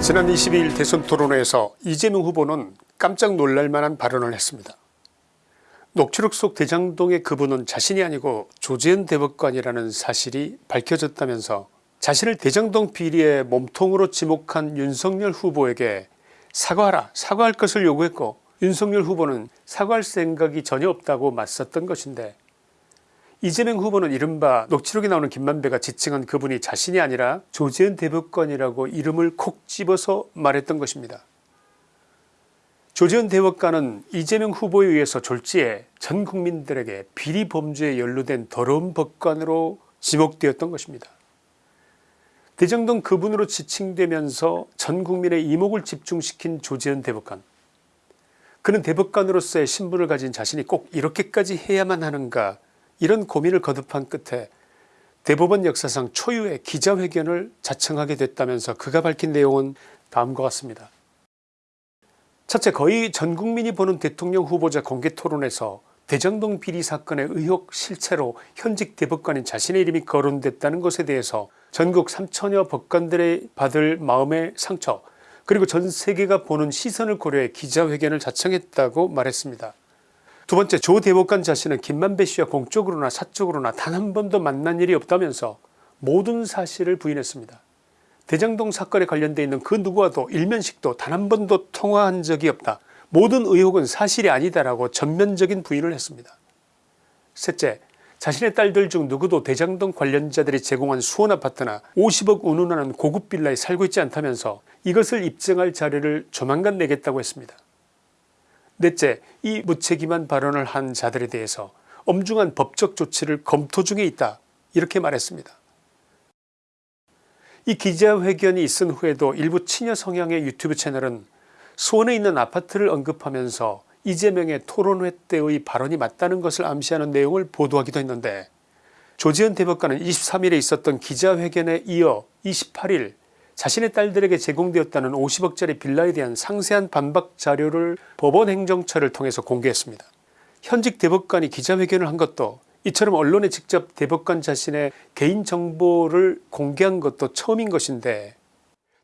지난 22일 대선 토론회에서 이재명 후보는 깜짝 놀랄만한 발언을 했습니다. 녹취록 속 대장동의 그분은 자신이 아니고 조재현 대법관이라는 사실이 밝혀졌다면서 자신을 대장동 비리의 몸통으로 지목한 윤석열 후보에게 사과하라 사과할 것을 요구했고 윤석열 후보는 사과할 생각이 전혀 없다고 맞섰던 것인데 이재명 후보는 이른바 녹취록에 나오는 김만배가 지칭한 그분이 자신이 아니라 조재현 대법관이라고 이름을 콕 집어서 말했던 것입니다. 조재현 대법관은 이재명 후보에 의해서 졸지에 전 국민들에게 비리 범죄에 연루된 더러운 법관으로 지목되었던 것입니다. 대장동 그분으로 지칭되면서 전 국민의 이목을 집중시킨 조재현 대법관 그는 대법관으로서의 신분을 가진 자신이 꼭 이렇게까지 해야만 하는가 이런 고민을 거듭한 끝에 대법원 역사상 초유의 기자회견을 자청하게 됐다면서 그가 밝힌 내용은 다음과 같습니다. 첫째 거의 전 국민이 보는 대통령 후보자 공개토론에서 대장동 비리 사건의 의혹 실체로 현직 대법관인 자신의 이름이 거론됐다는 것에 대해서 전국 3천여 법관들의 받을 마음의 상처 그리고 전 세계가 보는 시선을 고려해 기자회견을 자청했다고 말했습니다. 두 번째 조 대법관 자신은 김만배 씨와 공적으로나 사적으로나 단 한 번도 만난 일이 없다면서 모든 사실을 부인했습니다. 대장동 사건에 관련되어 있는 그 누구와도 일면식도 단 한 번도 통화한 적이 없다. 모든 의혹은 사실이 아니다라고 전면적인 부인을 했습니다. 셋째 자신의 딸들 중 누구도 대장동 관련자들이 제공한 수원아파트나 50억 운운하는 고급 빌라에 살고 있지 않다면서 이것을 입증할 자료를 조만간 내겠다고 했습니다. 넷째 이 무책임한 발언을 한 자들에 대해서 엄중한 법적 조치를 검토 중에 있다 이렇게 말했습니다. 이 기자회견이 있은 후에도 일부 친여 성향의 유튜브 채널은 수원에 있는 아파트를 언급하면서 이재명의 토론회 때의 발언이 맞다는 것을 암시하는 내용을 보도하기도 했는데 조지현 대법관은 23일에 있었던 기자회견에 이어 28일 자신의 딸들에게 제공되었다는 50억짜리 빌라에 대한 상세한 반박 자료를 법원 행정처를 통해서 공개했습니다. 현직 대법관이 기자회견을 한 것도 이처럼 언론에 직접 대법관 자신의 개인정보를 공개한 것도 처음인 것인데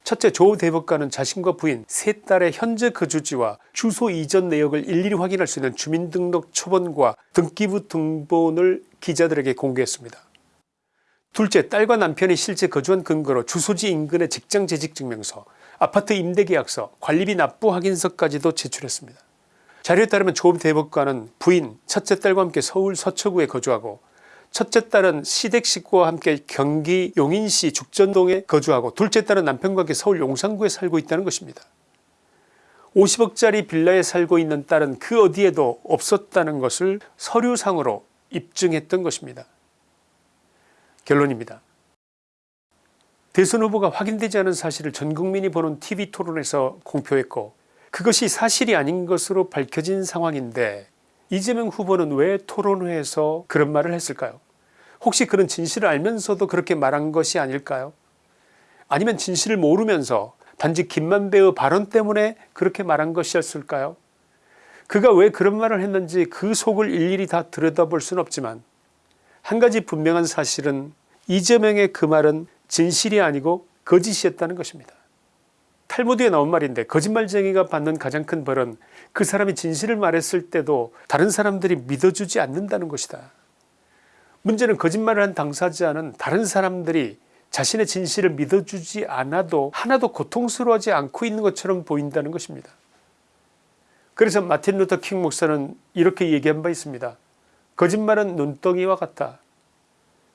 첫째 조 대법관은 자신과 부인 세 딸의 현재 거주지와 주소 이전 내역을 일일이 확인할 수 있는 주민등록 초본과 등기부 등본을 기자들에게 공개했습니다. 둘째 딸과 남편이 실제 거주한 근거로 주소지 인근의 직장 재직 증명서 아파트 임대계약서 관리비 납부 확인서까지도 제출했습니다. 자료에 따르면 조 대법관은 부인 첫째 딸과 함께 서울 서초구에 거주하고 첫째 딸은 시댁 식구와 함께 경기 용인시 죽전동에 거주하고 둘째 딸은 남편과 함께 서울 용산구에 살고 있다는 것입니다. 50억짜리 빌라에 살고 있는 딸은 그 어디에도 없었다는 것을 서류상으로 입증했던 것입니다. 결론입니다. 대선 후보가 확인되지 않은 사실을 전국민이 보는 tv토론에서 공표했고 그것이 사실이 아닌 것으로 밝혀진 상황인데 이재명 후보는 왜 토론회에서 그런 말을 했을까요? 혹시 그런 진실을 알면서도 그렇게 말한 것이 아닐까요? 아니면 진실을 모르면서 단지 김만배의 발언 때문에 그렇게 말한 것이었을까요? 그가 왜 그런 말을 했는지 그 속을 일일이 다 들여다볼 수는 없지만 한 가지 분명한 사실은 이재명의 그 말은 진실이 아니고 거짓이었다는 것입니다. 탈무드에 나온 말인데 거짓말쟁이가 받는 가장 큰 벌은 그 사람이 진실을 말했을 때도 다른 사람들이 믿어주지 않는다는 것이다. 문제는 거짓말을 한 당사자는 다른 사람들이 자신의 진실을 믿어주지 않아도 하나도 고통스러워하지 않고 있는 것처럼 보인다는 것입니다. 그래서 마틴 루터 킹 목사는 이렇게 얘기한 바 있습니다. 거짓말은 눈덩이와 같다.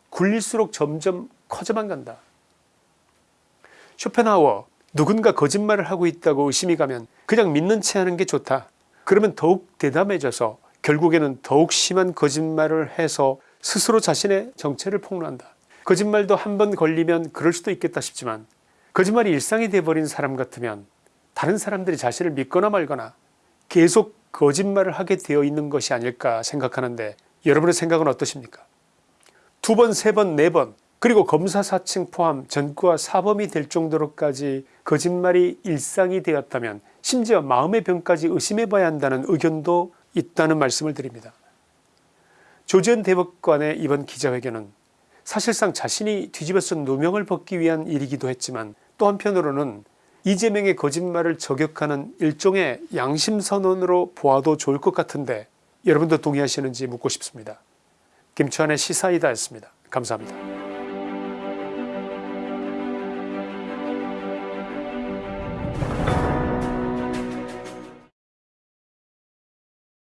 굴릴수록 점점 커져만 간다. 쇼펜하워 누군가 거짓말을 하고 있다고 의심이 가면 그냥 믿는 채 하는 게 좋다. 그러면 더욱 대담해져서 결국에는 더욱 심한 거짓말을 해서 스스로 자신의 정체를 폭로한다. 거짓말도 한 번 걸리면 그럴 수도 있겠다 싶지만 거짓말이 일상이 돼버린 사람 같으면 다른 사람들이 자신을 믿거나 말거나 계속 거짓말을 하게 되어 있는 것이 아닐까 생각하는데 여러분의 생각은 어떠십니까 두 번, 세 번, 네 번 그리고 검사 사칭 포함 전과 사범이 될 정도로까지 거짓말이 일상이 되었다면 심지어 마음의 병까지 의심해 봐야 한다는 의견도 있다는 말씀을 드립니다. 조지현 대법관의 이번 기자회견은 사실상 자신이 뒤집어쓴 누명을 벗기 위한 일이기도 했지만 또 한편으로는 이재명의 거짓말을 저격하는 일종의 양심선언으로 보아도 좋을 것 같은데 여러분도 동의하시는지 묻고 싶습니다. 김치환의 시사이다였습니다. 감사합니다.